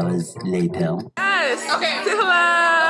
hours later. Yes. Okay.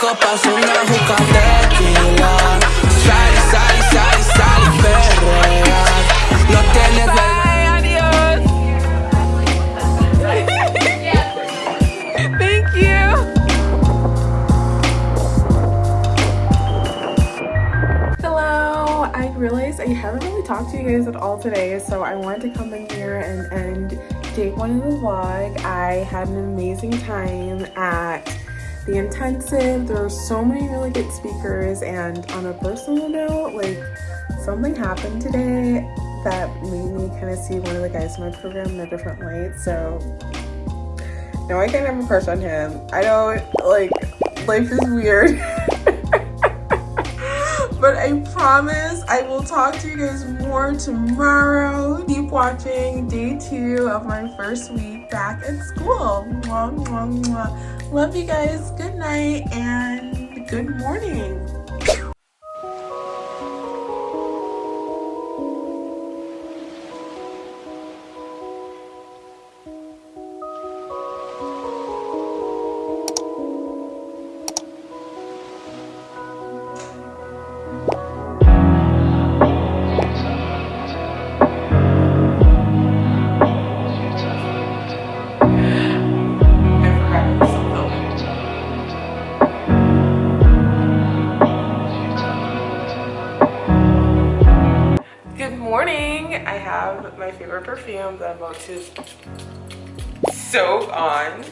copas, una juca tequila. Perrea. No tienes vergüenza. Thank you. Hello. I realized I haven't really talked to you guys at all today, so I wanted to come in here and end day one of the vlog. I had an amazing time at the intensive. There are so many really good speakers, and on a personal note, like something happened today that made me kind of see one of the guys in my program in a different light. So no, I can't have a crush on him. I don't like life is weird. but I promise I will talk to you guys more tomorrow. Keep watching day two of my first week back at school. Mwah, mwah, mwah. Love you guys. Good night and good morning. I have my favorite perfume that I'm about to soak on.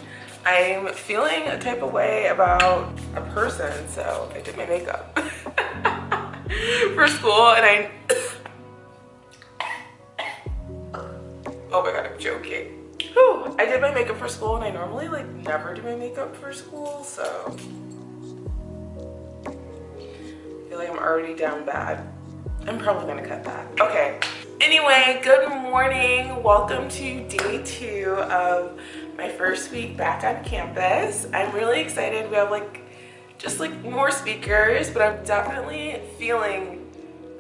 I'm feeling a type of way about a person, so I did my makeup for school and I Oh my god, I'm joking. Whew. I did my makeup for school and I normally like never do my makeup for school, so I feel like I'm already down bad. I'm probably gonna cut that. Okay. Anyway, good morning. Welcome to day two of my first week back on campus. I'm really excited. We have like, just like more speakers, but I'm definitely feeling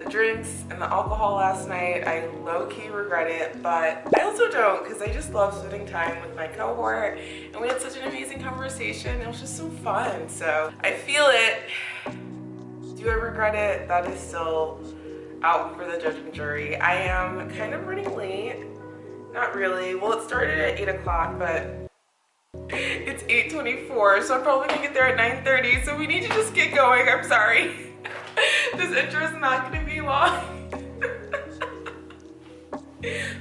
the drinks and the alcohol last night. I low-key regret it, but I also don't because I just love spending time with my cohort and we had such an amazing conversation. It was just so fun. So I feel it. Do I regret it? That is still out for the judge and jury. I am kind of running late. Not really. Well, it started at 8 o'clock, but it's 8.24, so I'm probably gonna get there at 9.30, so we need to just get going. I'm sorry. this intro is not gonna be long.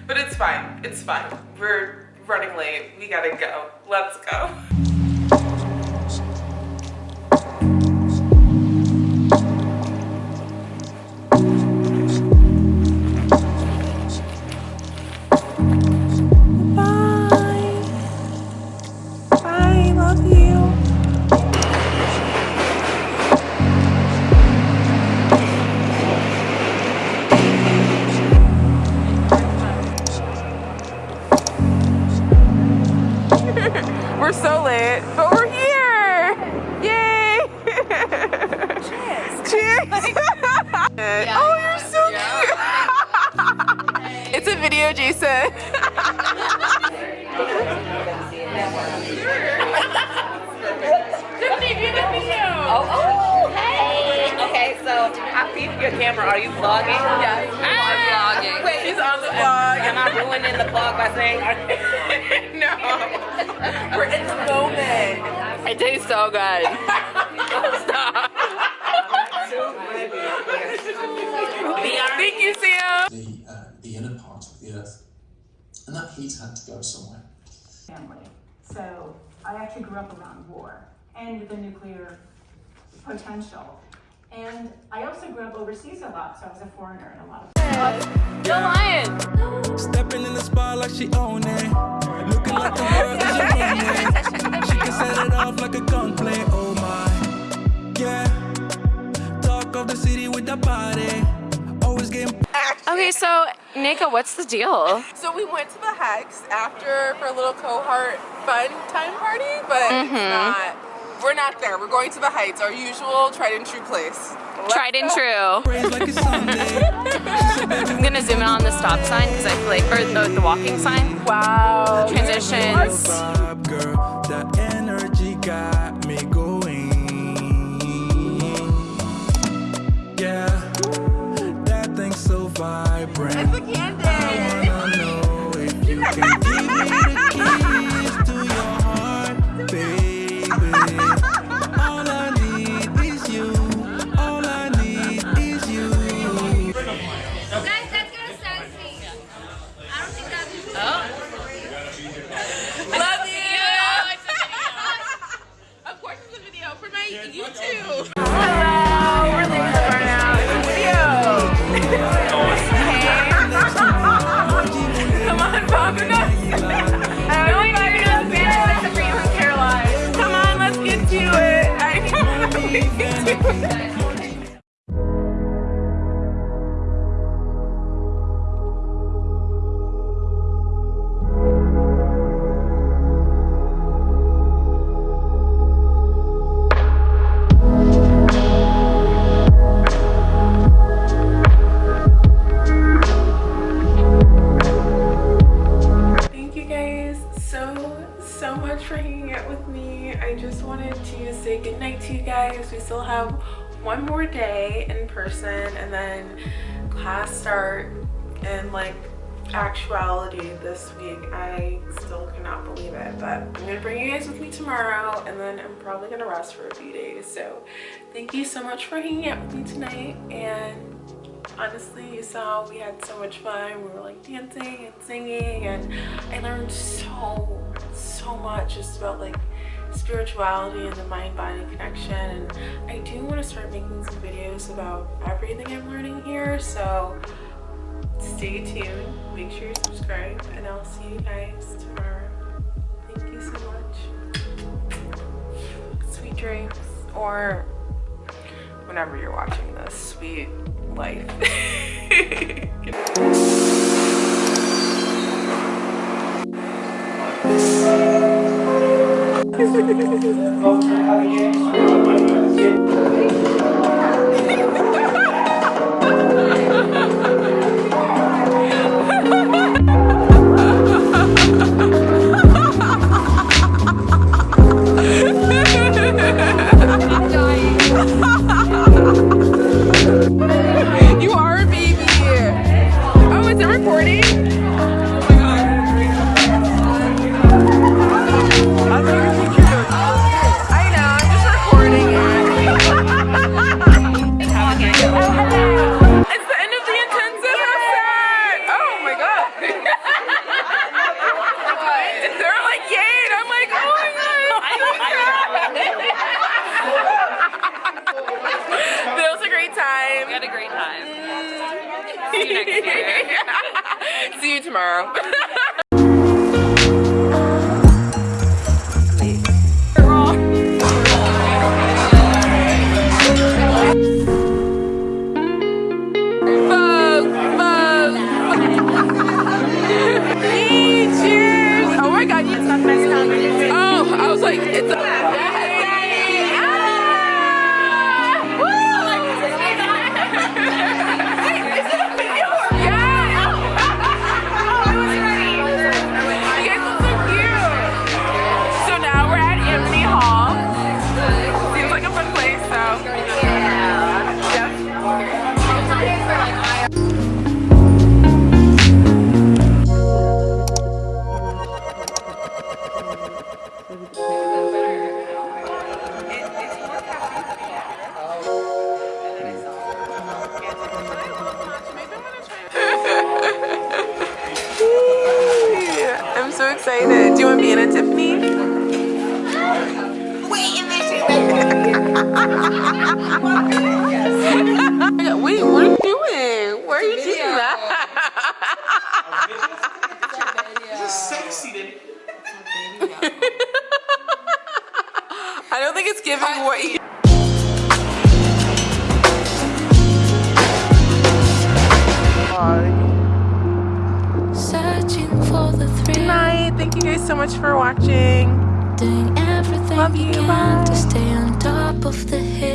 but it's fine. It's fine. We're running late. We gotta go. Let's go. Late, but we're here. Yay! Cheers. Cheers. oh, you're so cute. it's a video, Jason. Oh, oh, hey. Okay, so I peeped your camera. Are you vlogging? Yes. I'm vlogging. Wait, she's on the ruin in the vlog by saying. We're in the moment. it tastes so good. Stop. Thank you, Sam. the, uh, the inner part of the earth. And that heat had to go somewhere. family. So I actually grew up around war and the nuclear potential. And I also grew up overseas a lot, so I was a foreigner in a lot of Go Lion. Stepping in the spot like she own it. Looking like the world is a runway. She can set it off like a gunplay. Oh my, yeah. Talk of the city with the body. Always getting Okay, so Nika, what's the deal? So we went to the Hex after for a little cohort fun time party, but it's mm-hmm. not. We're not there. We're going to the Heights, our usual tried and true place. Tried and true. praise like it's Sunday. I'm gonna zoom in on the stop sign because I feel like, or the, the walking sign. Wow. Transitions. Vibe, girl. That energy got me going. Yeah, that thing's so vibrant. And like actuality this week. I still cannot believe it, but I'm gonna bring you guys with me tomorrow and then I'm probably gonna rest for a few days. So thank you so much for hanging out with me tonight and honestly you saw we had so much fun we were like dancing and singing and i learned so so much just about like spirituality and the mind-body connection and i do want to start making some videos about everything i'm learning here so stay tuned. Make sure you subscribe and i'll see you guys tomorrow. Thank you so much. Sweet dreams. Or whenever you're watching this sweet life say that. want to stay on top of the hill.